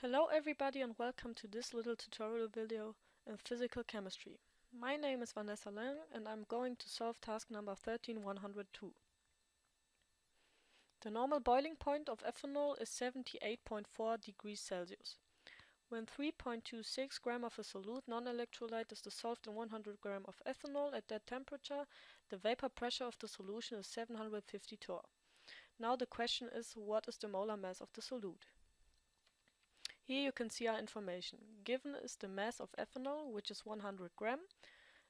Hello everybody and welcome to this little tutorial video in physical chemistry. My name is Vanessa Lang and I'm going to solve task number 13102. The normal boiling point of ethanol is 78.4 degrees Celsius. When 3.26 gram of a solute non-electrolyte is dissolved in 100 gram of ethanol at that temperature, the vapor pressure of the solution is 750 torr. Now the question is what is the molar mass of the solute? Here you can see our information. Given is the mass of ethanol, which is 100 gram,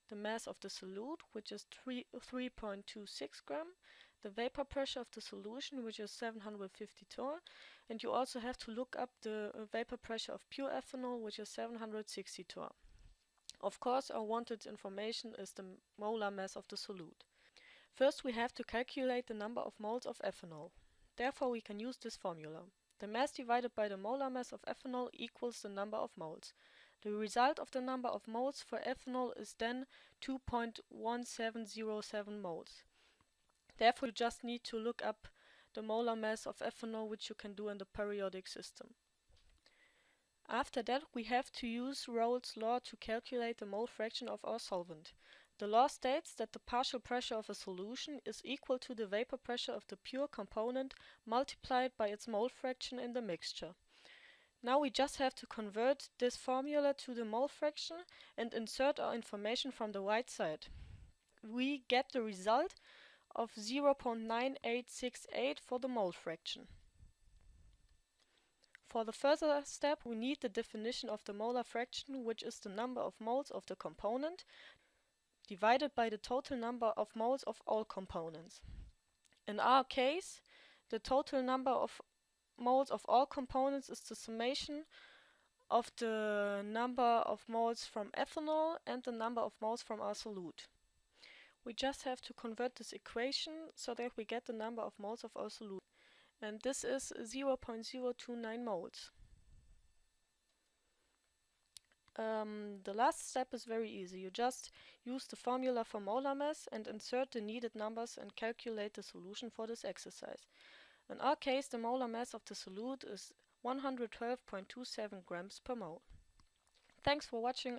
the mass of the solute, which is 3.26 gram, the vapor pressure of the solution, which is 750 torr, and you also have to look up the uh, vapor pressure of pure ethanol, which is 760 torr. Of course, our wanted information is the molar mass of the solute. First, we have to calculate the number of moles of ethanol. Therefore, we can use this formula. The mass divided by the molar mass of ethanol equals the number of moles. The result of the number of moles for ethanol is then 2.1707 moles. Therefore, you just need to look up the molar mass of ethanol, which you can do in the periodic system. After that, we have to use Raoult's law to calculate the mole fraction of our solvent. The law states that the partial pressure of a solution is equal to the vapor pressure of the pure component multiplied by its mole fraction in the mixture. Now we just have to convert this formula to the mole fraction and insert our information from the right side. We get the result of 0.9868 for the mole fraction. For the further step we need the definition of the molar fraction which is the number of moles of the component divided by the total number of moles of all components. In our case, the total number of moles of all components is the summation of the number of moles from ethanol and the number of moles from our solute. We just have to convert this equation so that we get the number of moles of our solute. And this is 0.029 moles. Um, the last step is very easy. You just use the formula for molar mass and insert the needed numbers and calculate the solution for this exercise. In our case, the molar mass of the solute is 112.27 grams per mole. Thanks for watching.